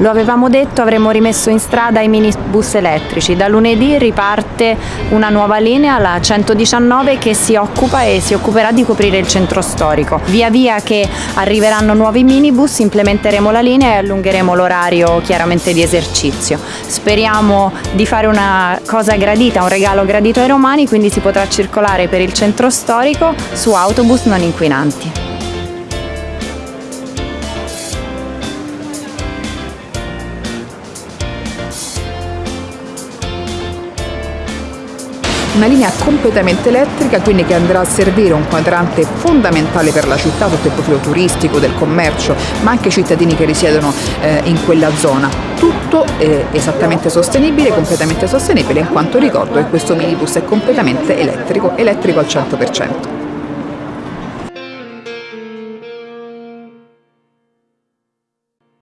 Lo avevamo detto, avremmo rimesso in strada i minibus elettrici. Da lunedì riparte una nuova linea, la 119, che si occupa e si occuperà di coprire il centro storico. Via via che arriveranno nuovi minibus implementeremo la linea e allungheremo l'orario chiaramente di esercizio. Speriamo di fare una cosa gradita, un regalo gradito ai romani, quindi si potrà circolare per il centro storico su autobus non inquinanti. Una linea completamente elettrica, quindi che andrà a servire un quadrante fondamentale per la città sotto il profilo turistico, del commercio, ma anche i cittadini che risiedono eh, in quella zona. Tutto è esattamente sostenibile, completamente sostenibile, in quanto ricordo che questo minibus è completamente elettrico, elettrico al 100%.